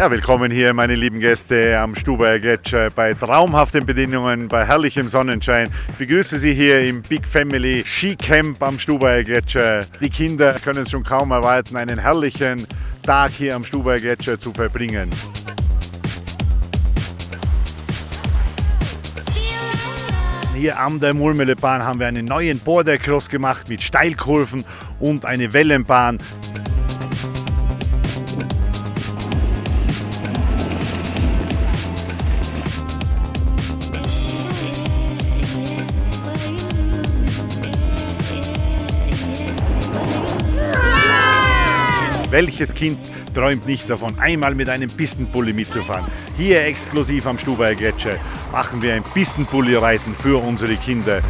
Ja, willkommen hier, meine lieben Gäste am Stubaier Gletscher bei traumhaften Bedingungen, bei herrlichem Sonnenschein. Ich begrüße Sie hier im Big Family Ski Camp am Stubaier Gletscher. Die Kinder können es schon kaum erwarten, einen herrlichen Tag hier am Stubaier Gletscher zu verbringen. Hier am der Mulmelebahn haben wir einen neuen Border Cross gemacht mit Steilkurven und eine Wellenbahn. Welches Kind träumt nicht davon, einmal mit einem Pistenpulli mitzufahren? Hier exklusiv am Stubaier Gletscher machen wir ein Pistenpulli-Reiten für unsere Kinder.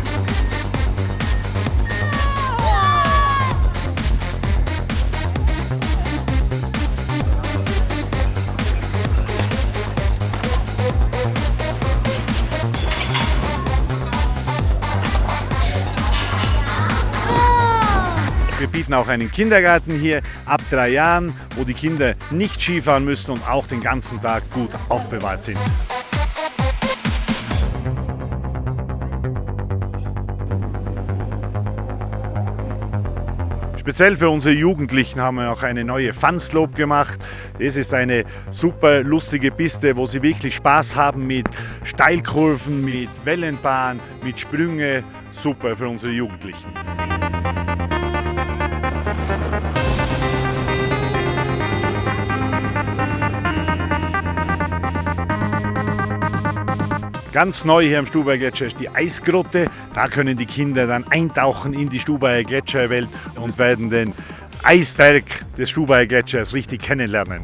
Wir bieten auch einen Kindergarten hier ab drei Jahren, wo die Kinder nicht Skifahren müssen und auch den ganzen Tag gut aufbewahrt sind. Speziell für unsere Jugendlichen haben wir auch eine neue Funslope gemacht. Das ist eine super lustige Piste, wo sie wirklich Spaß haben mit Steilkurven, mit Wellenbahn, mit Sprünge. Super für unsere Jugendlichen. Ganz neu hier am Stubaier Gletscher ist die Eisgrotte. Da können die Kinder dann eintauchen in die Stubaier Gletscherwelt und werden den Eisberg des Stubaier Gletschers richtig kennenlernen.